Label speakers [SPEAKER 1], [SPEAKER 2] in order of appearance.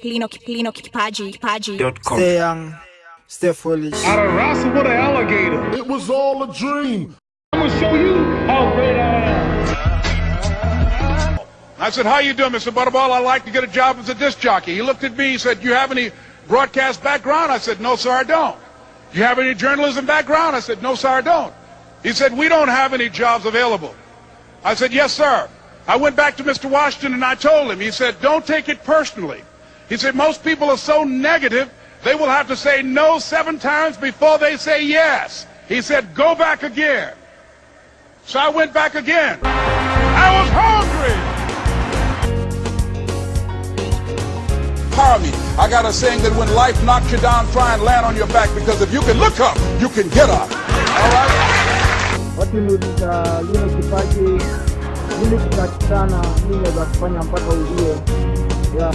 [SPEAKER 1] Kiplino, Kiplino, Kipaji, Kipaji.
[SPEAKER 2] Stay young, stay foolish.
[SPEAKER 3] I'd wrestle with an alligator.
[SPEAKER 4] It was all a dream.
[SPEAKER 3] I'm gonna show you how great I am.
[SPEAKER 5] I said, how you doing, Mr. Butterball? I'd like to get a job as a disc jockey. He looked at me, he said, you have any broadcast background? I said, no, sir, I don't. You have any journalism background? I said, no, sir, I don't. He said, we don't have any jobs available. I said, yes, sir. I went back to Mr. Washington and I told him, he said, don't take it personally. He said, most people are so negative, they will have to say no seven times before they say yes. He said, go back again. So I went back again. I was hungry.
[SPEAKER 6] Power me. I got a saying that when life knocks you down, try and land on your back because if you can look up, you can get up. All right?
[SPEAKER 7] wakiniuliza lile kipaji nini kinatakikana, nini naweza kufanya mpaka ujue ya